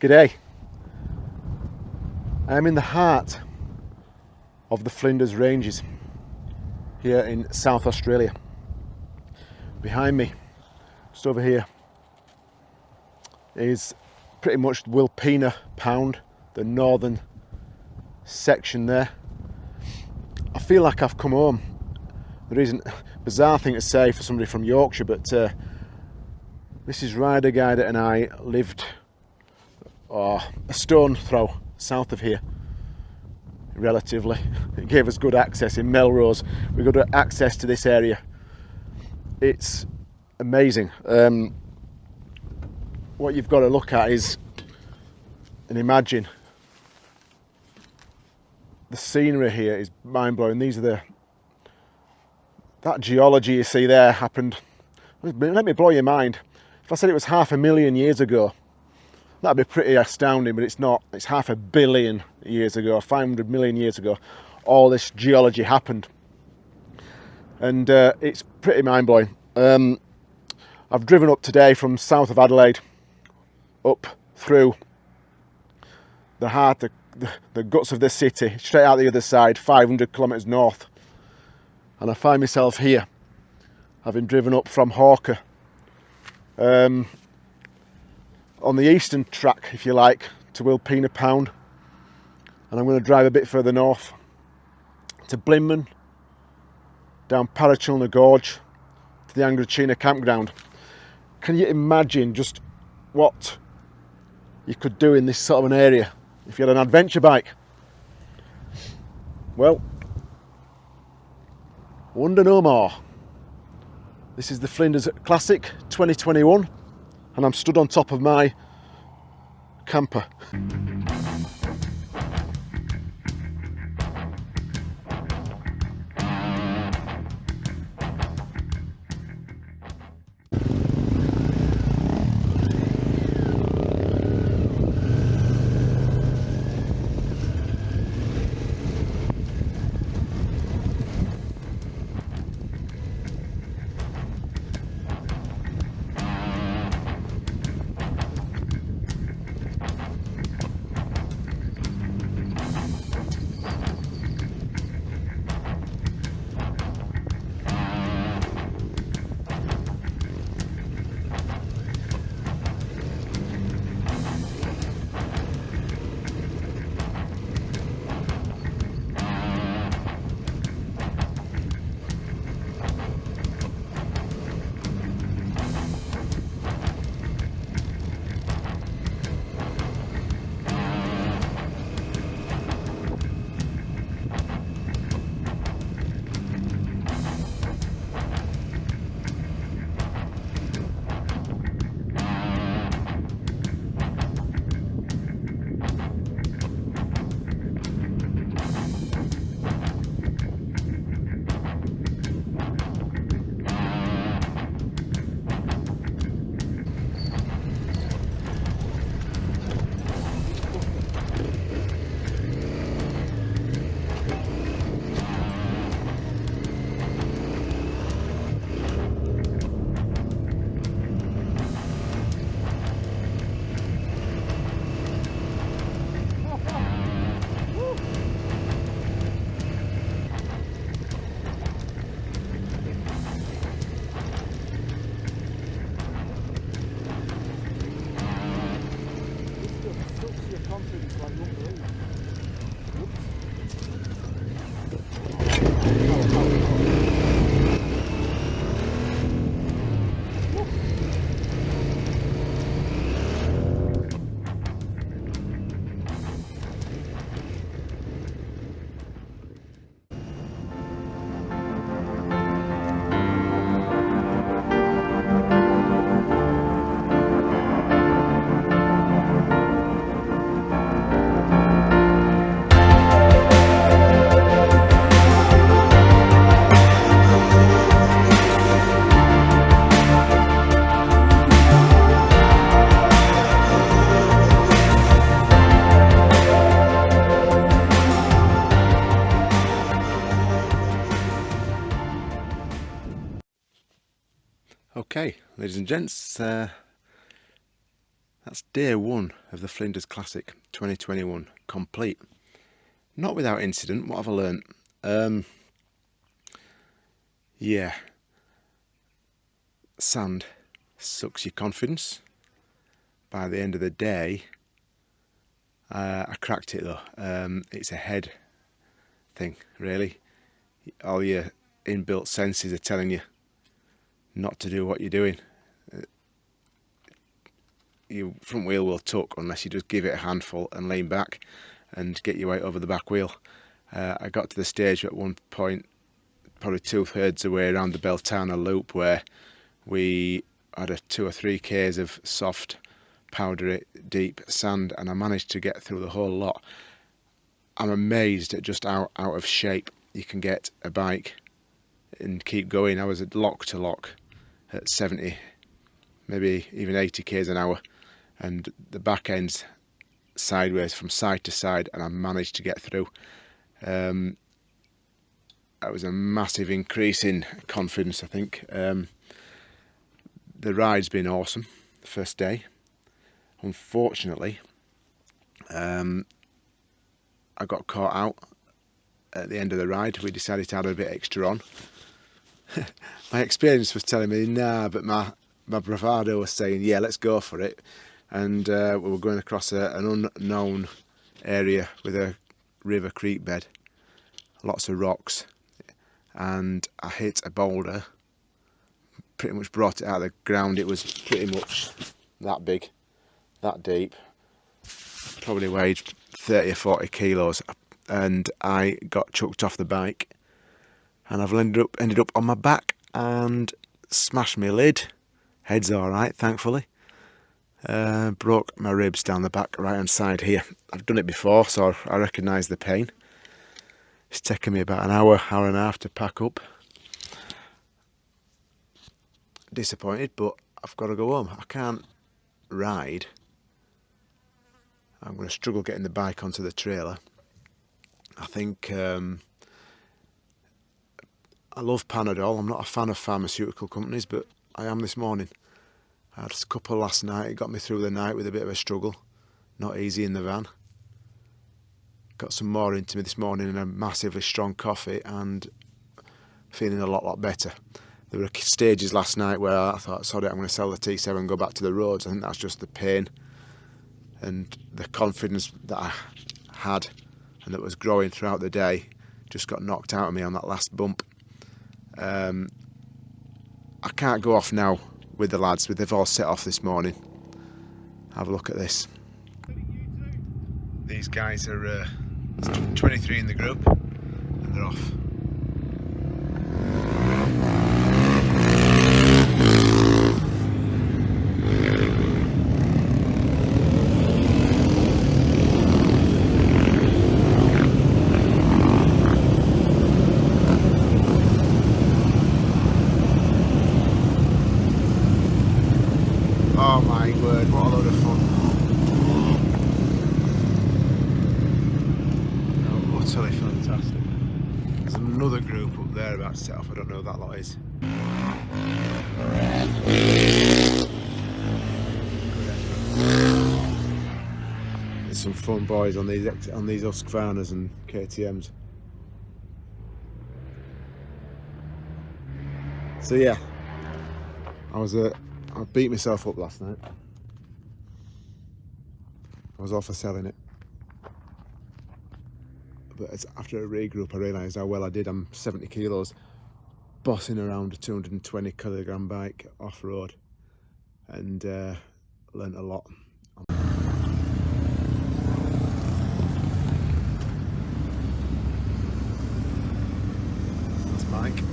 G'day. I am in the heart of the Flinders Ranges here in South Australia. Behind me, just over here, is pretty much Wilpena Pound, the northern section there. I feel like I've come home. The reason, bizarre thing to say for somebody from Yorkshire, but uh, Mrs. Rider Guider and I lived oh, a stone throw south of here. Relatively. It gave us good access in Melrose. We got access to this area. It's amazing. Um, what you've got to look at is and imagine the scenery here is mind-blowing. These are the that geology you see there happened. Let me blow your mind. If I said it was half a million years ago, that'd be pretty astounding, but it's not. It's half a billion years ago, 500 million years ago, all this geology happened. And uh, it's pretty mind-blowing. Um, I've driven up today from south of Adelaide, up through the heart, the, the, guts of the city, straight out the other side, 500 kilometres north. And I find myself here, having driven up from Hawker um, on the eastern track, if you like, to Wilpena Pound. And I'm going to drive a bit further north to Blinman, down Parachilna Gorge to the Angorichina campground. Can you imagine just what you could do in this sort of an area if you had an adventure bike? Well, wonder no more. This is the Flinders Classic 2021 and I'm stood on top of my camper. Ladies and gents, uh, That's day one of the Flinders Classic 2021 complete. Not without incident, what have I learnt? Um, yeah, sand sucks your confidence. By the end of the day, uh, I cracked it though. Um, it's a head thing, really. All your inbuilt senses are telling you not to do what you're doing your front wheel will tuck unless you just give it a handful and lean back and get your weight over the back wheel. Uh, I got to the stage at one point, probably two thirds away around the Beltana loop, where we had a two or three k's of soft, powdery, deep sand, and I managed to get through the whole lot. I'm amazed at just how out of shape you can get a bike and keep going. I was at lock to lock at 70, maybe even 80 k's an hour and the back end's sideways from side to side and I managed to get through. Um, that was a massive increase in confidence I think. Um, the ride's been awesome the first day. Unfortunately um, I got caught out at the end of the ride. We decided to add a bit extra on. my experience was telling me nah but my, my bravado was saying yeah let's go for it and uh, we were going across a, an unknown area with a river creek bed lots of rocks and I hit a boulder pretty much brought it out of the ground. It was pretty much that big that deep probably weighed 30 or 40 kilos and I got chucked off the bike and I've ended up ended up on my back and smashed my lid. Head's alright thankfully uh, broke my ribs down the back right hand side here. I've done it before so I recognise the pain. It's taken me about an hour, hour and a half to pack up. Disappointed but I've got to go home. I can't ride. I'm going to struggle getting the bike onto the trailer. I think um, I love Panadol. I'm not a fan of pharmaceutical companies but I am this morning. I had a couple last night, it got me through the night with a bit of a struggle. Not easy in the van. Got some more into me this morning and a massively strong coffee and feeling a lot, lot better. There were stages last night where I thought, sorry, I'm going to sell the T7 and go back to the roads. I think that's just the pain and the confidence that I had and that was growing throughout the day just got knocked out of me on that last bump. Um, I can't go off now with the lads. With they've all set off this morning. Have a look at this. These guys are uh, 23 in the group and they're off. Oh my word, what a load of fun. Oh, utterly fantastic. There's another group up there about to set off, I don't know who that lot is. There's some fun boys on these on these Husqvarnas and KTMs. So yeah, I was a I beat myself up last night. I was off for selling it. But after a regroup, I realised how well I did. I'm 70 kilos, bossing around a 220 kilogram bike off road, and uh, learnt a lot. That's Mike.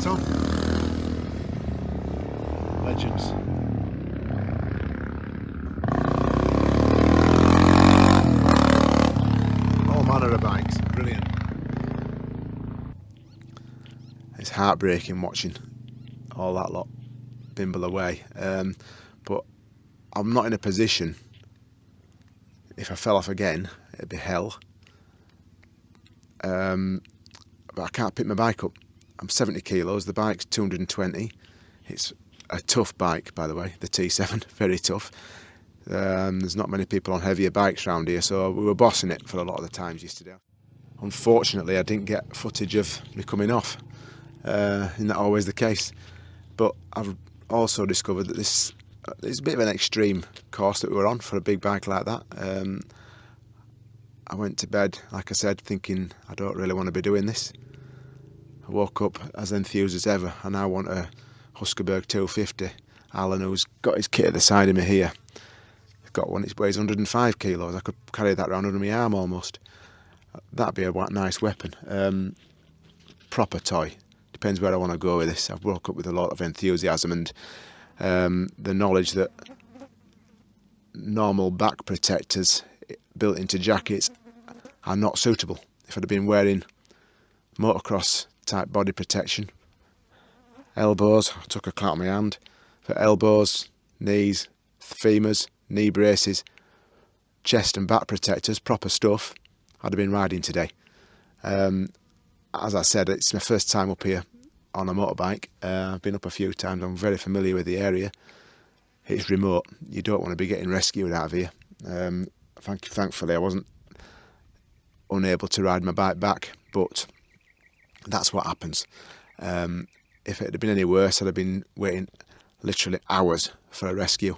Tom. Legends. All manner of bikes, brilliant. It's heartbreaking watching all that lot bimble away. Um, but I'm not in a position, if I fell off again, it'd be hell. Um, but I can't pick my bike up. I'm 70 kilos, the bike's 220. It's a tough bike, by the way, the T7, very tough. Um, there's not many people on heavier bikes around here, so we were bossing it for a lot of the times yesterday. Unfortunately, I didn't get footage of me coming off. Uh, isn't that always the case? But I've also discovered that this it's a bit of an extreme course that we were on for a big bike like that. Um, I went to bed, like I said, thinking I don't really want to be doing this. I woke up as enthused as ever, and I want a Husqvarna 250. Alan, who's got his kit at the side of me here, got one that weighs 105 kilos. I could carry that around under my arm almost. That'd be a nice weapon. Um, proper toy. Depends where I want to go with this. I've woke up with a lot of enthusiasm and um, the knowledge that normal back protectors built into jackets are not suitable. If I'd have been wearing motocross type body protection, elbows, I took a clout on my hand, for elbows, knees, femurs, knee braces, chest and back protectors, proper stuff, I'd have been riding today. Um, as I said, it's my first time up here on a motorbike. Uh, I've been up a few times. I'm very familiar with the area. It's remote. You don't want to be getting rescued out of here. Um, thank, thankfully, I wasn't unable to ride my bike back, but that's what happens. Um, if it had been any worse, I'd have been waiting literally hours for a rescue.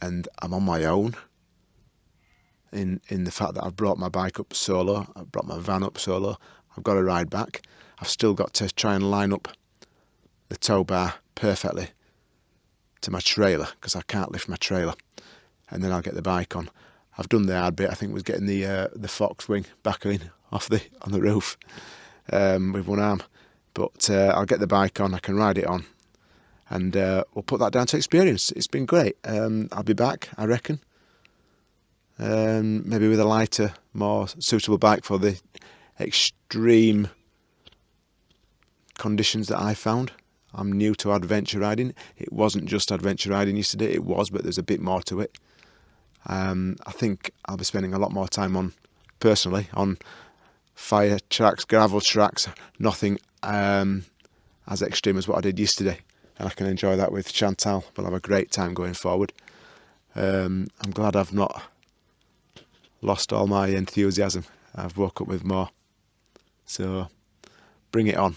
And I'm on my own in, in the fact that I've brought my bike up solo, I've brought my van up solo, I've got to ride back. I've still got to try and line up the tow bar perfectly to my trailer because I can't lift my trailer and then I'll get the bike on. I've done the hard bit. I think was getting the uh, the fox wing back in off the on the roof um, with one arm, but uh, I'll get the bike on. I can ride it on, and uh, we'll put that down to experience. It's been great. Um, I'll be back, I reckon. Um, maybe with a lighter, more suitable bike for the extreme conditions that I found. I'm new to adventure riding. It wasn't just adventure riding yesterday, it was, but there's a bit more to it. Um, I think I'll be spending a lot more time on, personally, on fire tracks, gravel tracks, nothing um, as extreme as what I did yesterday. And I can enjoy that with Chantal. We'll have a great time going forward. Um, I'm glad I've not lost all my enthusiasm. I've woke up with more. So bring it on.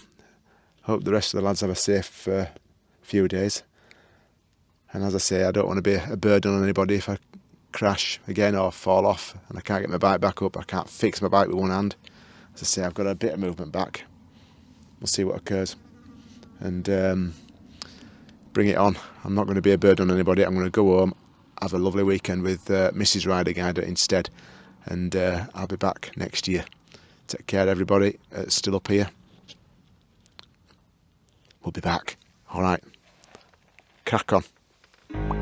Hope the rest of the lads have a safe uh, few days. And as I say, I don't want to be a burden on anybody if I crash again or fall off and I can't get my bike back up. I can't fix my bike with one hand. As I say, I've got a bit of movement back. We'll see what occurs. And um, bring it on. I'm not going to be a burden on anybody. I'm going to go home, have a lovely weekend with uh, Mrs. Rider Guider instead. And uh, I'll be back next year. Take care, everybody. Uh, still up here. We'll be back. All right. Crack on.